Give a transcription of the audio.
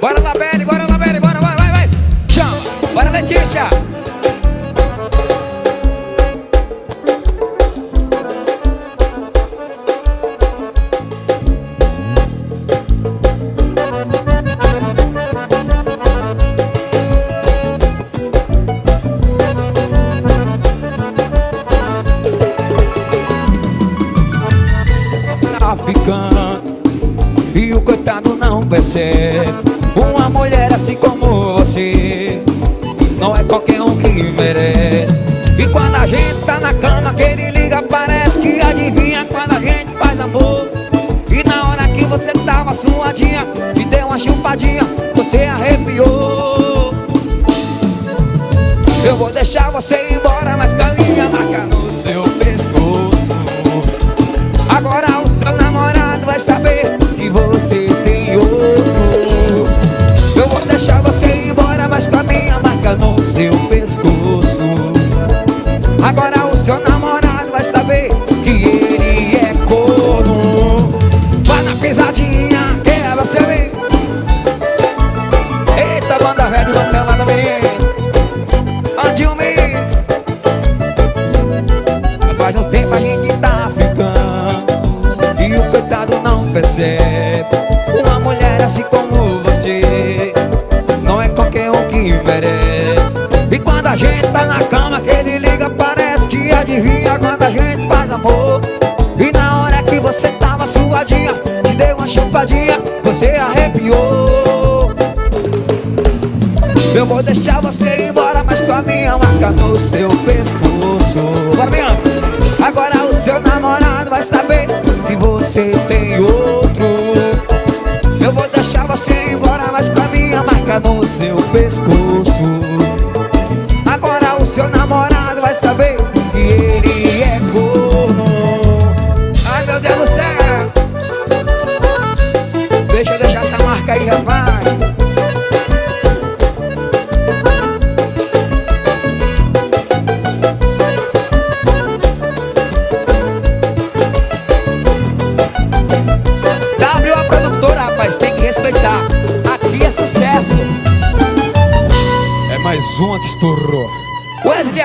Bora lá, Beli, bora lá, Beli, bora, vai, vai, vai. Chama. Bora, Letícia. Tá ficando e o coitado não percebe Uma mulher assim como você. Não é qualquer um que merece. E quando a gente tá na cama que ele liga Parece que adivinha. Quando a gente faz amor E na hora que você tava suadinha E deu uma chupadinha Você arrepiou. Eu vou deixar você embora Faz um tempo a gente tá ficando E o coitado não percebe. Uma mulher assim como você Não é qualquer um que merece. E quando a gente tá na cama que ele liga Parece que adivinha. Quando a gente faz amor E na hora que você tava suadinha Te deu uma chupadinha Você arrepiou. Eu vou deixar você ir embora Mas com a minha marca no seu pescoço. Bora, bem Agora o seu namorado vai saber que você tem outro. Eu vou deixar você embora, mas com a minha marca no seu pescoço. Agora o seu namorado vai saber Aqui é